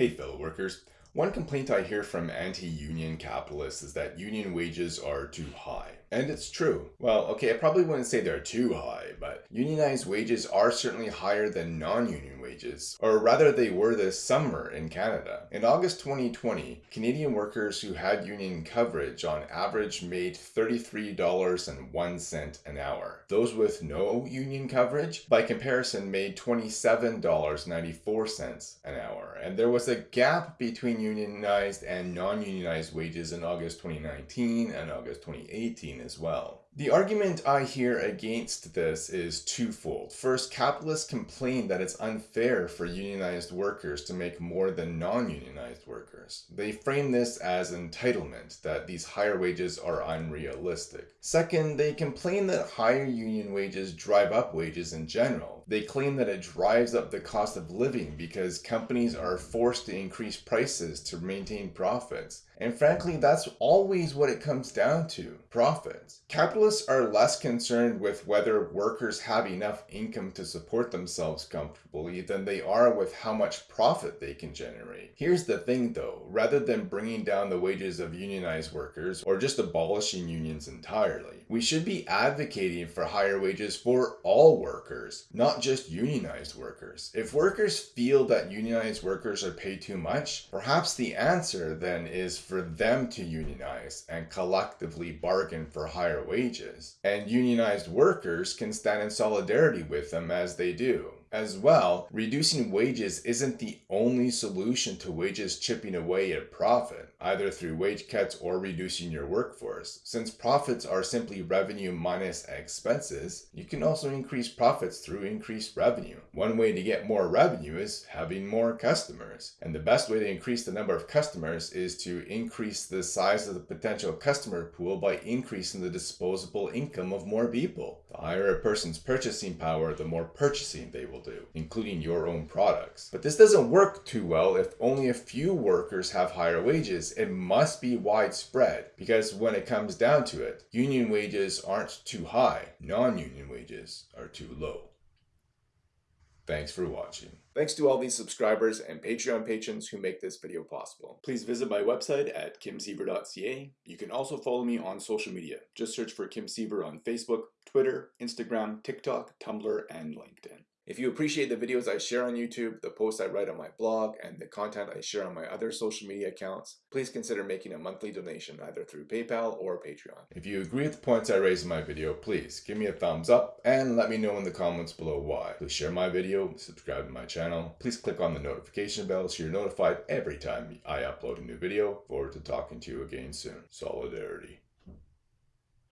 Hey fellow workers, one complaint I hear from anti-union capitalists is that union wages are too high. And it's true. Well, okay, I probably wouldn't say they're too high, but unionized wages are certainly higher than non-union wages, or rather they were this summer in Canada. In August 2020, Canadian workers who had union coverage on average made $33.01 an hour. Those with no union coverage, by comparison, made $27.94 an hour. And there was a gap between unionized and non-unionized wages in August 2019 and August 2018 as well. The argument I hear against this is twofold. First, capitalists complain that it's unfair for unionized workers to make more than non-unionized workers. They frame this as entitlement, that these higher wages are unrealistic. Second, they complain that higher union wages drive up wages in general. They claim that it drives up the cost of living because companies are forced to increase prices to maintain profits. And frankly, that's always what it comes down to, profits. Capitalists are less concerned with whether workers have enough income to support themselves comfortably than they are with how much profit they can generate. Here's the thing though, rather than bringing down the wages of unionized workers or just abolishing unions entirely, we should be advocating for higher wages for all workers, not just unionized workers. If workers feel that unionized workers are paid too much, perhaps the answer then is for them to unionize and collectively bargain for higher wages. And unionized workers can stand in solidarity with them as they do. As well, reducing wages isn't the only solution to wages chipping away at profit, either through wage cuts or reducing your workforce. Since profits are simply revenue minus expenses, you can also increase profits through increased revenue. One way to get more revenue is having more customers. And the best way to increase the number of customers is to increase the size of the potential customer pool by increasing the disposable income of more people. The higher a person's purchasing power, the more purchasing they will will do, including your own products. But this doesn't work too well if only a few workers have higher wages. It must be widespread because when it comes down to it, union wages aren't too high, non-union wages are too low. Thanks for watching. Thanks to all these subscribers and Patreon patrons who make this video possible. Please visit my website at kimsiever.ca. You can also follow me on social media. Just search for Kim Siever on Facebook, Twitter, Instagram, TikTok, Tumblr, and LinkedIn. If you appreciate the videos I share on YouTube, the posts I write on my blog, and the content I share on my other social media accounts, please consider making a monthly donation either through PayPal or Patreon. If you agree with the points I raise in my video, please give me a thumbs up and let me know in the comments below why. Please share my video, subscribe to my channel. Please click on the notification bell so you're notified every time I upload a new video. Forward to talking to you again soon. Solidarity.